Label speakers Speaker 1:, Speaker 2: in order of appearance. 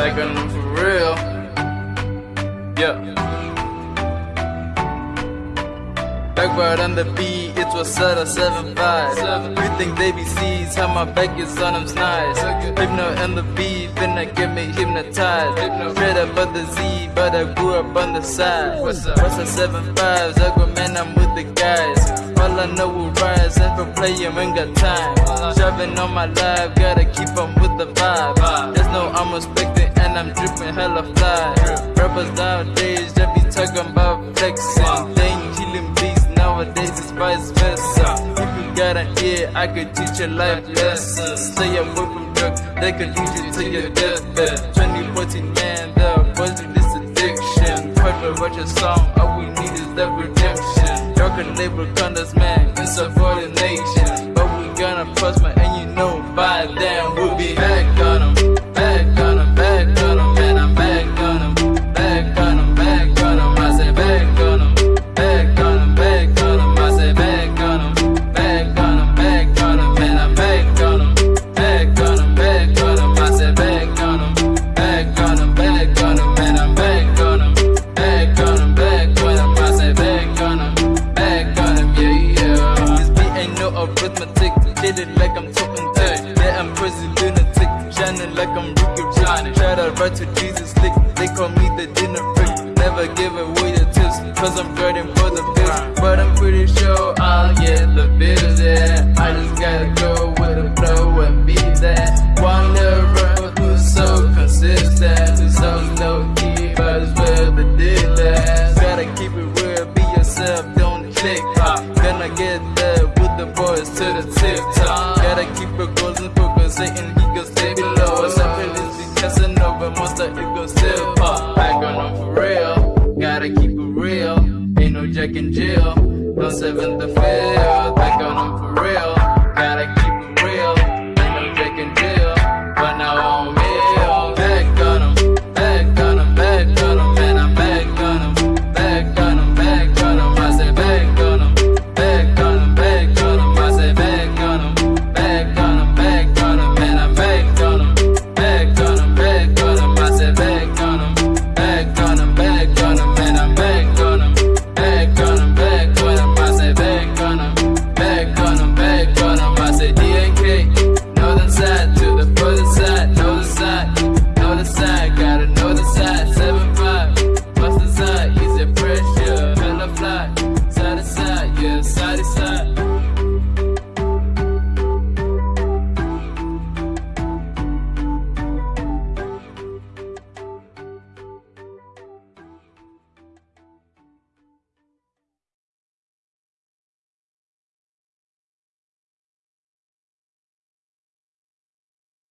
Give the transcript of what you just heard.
Speaker 1: Back on them for real. Yeah. Backward on the beat, it was set a 7-5 You think they be sees how my back is on them snides Hypno and the beat, finna get me hypnotized. Straight up on the Z, but I grew up on the side. What's a 7-5s, I go man, I'm with the guys. All I know is rise, and for playing, ain't got time. Shoving on my life, gotta keep on with the vibe. There's no I'm respecting, and I'm dripping hella fly Rappers nowadays, they be talking about flexing They ain't killing beats nowadays it's vice versa. If you got an ear, I could teach you life lessons. Stay away from drugs, they can lead you to your deathbed. 2014, man, the boys with this addiction. To watch a song, all we need is that redemption. Y'all can label condos, man, it's a foreign nation. But we gonna prosper, and you know by then we'll Shining like I'm Ricky. Try to write to Jesus lick. They call me the dinner freak. Never give away the tips. Cause I'm dreading for the bills. But I'm pretty sure I'll get the bills, yeah. I just gotta go with the flow and be that. Wonder who's so consistent. So key, but it's where the deal. Gotta keep it real, be yourself, don't click. Gonna get there with the boys to the tip top. Gotta keep it focusing, he gon' still pop. I got on for real. Gotta keep it real. Ain't no Jack and Jill. No seventh to fifth. I got on for real. Gotta